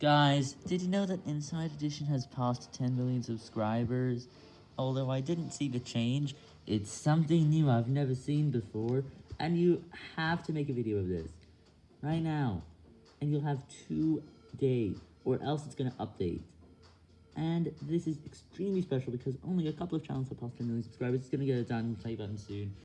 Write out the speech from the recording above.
Guys, did you know that Inside Edition has passed 10 million subscribers? Although I didn't see the change, it's something new I've never seen before, and you have to make a video of this. Right now. And you'll have two days, or else it's gonna update. And this is extremely special because only a couple of channels have passed 10 million subscribers. It's gonna get a diamond play button soon.